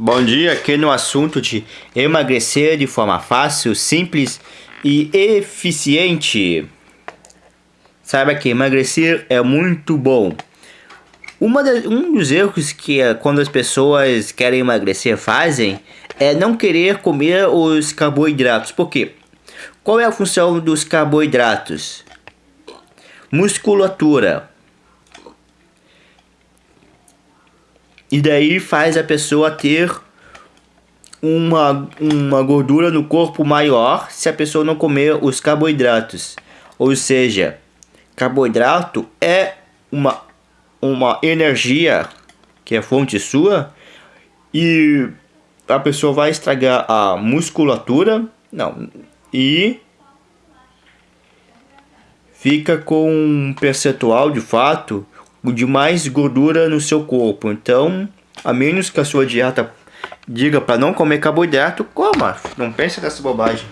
Bom dia, aqui no assunto de emagrecer de forma fácil, simples e eficiente. Saiba que emagrecer é muito bom. Uma um dos erros que eh, quando as pessoas querem emagrecer fazem é não querer comer os carboidratos. Por quê? Qual é a função dos carboidratos? Musculatura. E daí faz a pessoa ter uma, uma gordura no corpo maior se a pessoa não comer os carboidratos. Ou seja, carboidrato é uma, uma energia que é fonte sua e a pessoa vai estragar a musculatura, não, e fica com um percentual de fato de mais gordura no seu corpo. Então, a menos que a sua dieta diga para não comer carboidrato, coma. Não pense nessa bobagem.